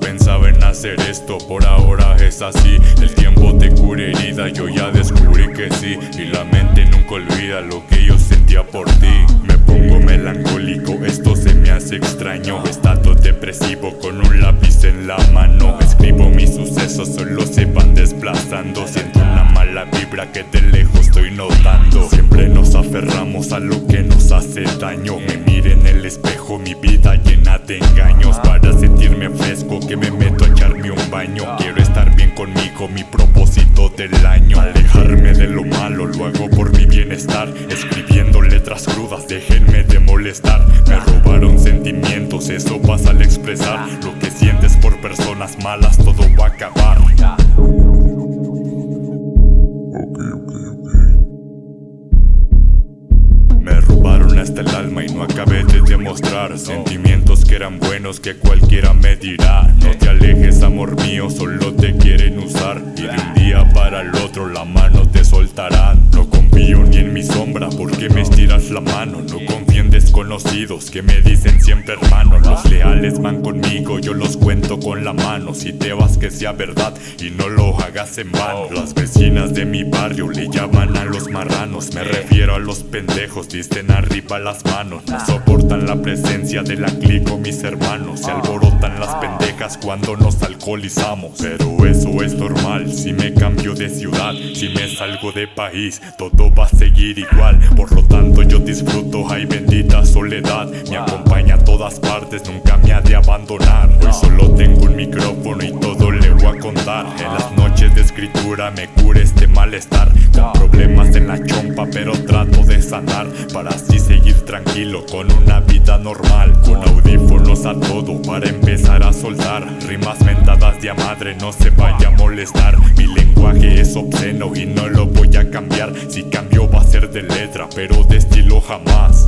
pensaba en hacer esto, por ahora es así. El tiempo te cura herida, yo ya descubrí que sí. Y la mente nunca olvida lo que yo sentía por ti. Me pongo melancólico, esto se me hace extraño. Estado depresivo con un lápiz en la mano. Escribo mis sucesos, solo se van desplazando. Siento una mala vibra que de lejos estoy notando. Siempre nos aferramos a lo que nos hace daño. Me mire en el espejo, mi vida llena de engaños Quiero estar bien conmigo, mi propósito del año. Alejarme de lo malo, lo hago por mi bienestar. Escribiendo letras crudas, déjenme de molestar. Me robaron sentimientos, eso pasa al expresar. Lo que sientes por personas malas, todo va a acabar y no acabé de demostrar Sentimientos que eran buenos que cualquiera me dirá. No te alejes amor mío, solo te quieren usar Y de un día para el otro la mano te soltarán No confío ni en mi sombra porque me estiras la mano. No confío en desconocidos que me dicen siempre hermano Los leales van conmigo, yo los cuento con la mano. Si te vas que sea verdad y no lo hagas en vano. Las vecinas de mi barrio le llaman marranos Me refiero a los pendejos, dicen arriba las manos No soportan la presencia de la clico mis hermanos Se alborotan las pendejas cuando nos alcoholizamos Pero eso es normal, si me cambio de ciudad Si me salgo de país, todo va a seguir igual Por lo tanto yo disfruto, ay bendita soledad Me acompaña a todas partes, nunca me ha de abandonar Hoy solo tengo un micrófono y todo le voy a contar En las noches escritura me cura este malestar. Con problemas en la chompa pero trato de sanar. Para así seguir tranquilo con una vida normal. Con audífonos a todo para empezar a soltar. Rimas mentadas de a madre no se vaya a molestar. Mi lenguaje es obsceno y no lo voy a cambiar. Si cambio va a ser de letra pero de estilo jamás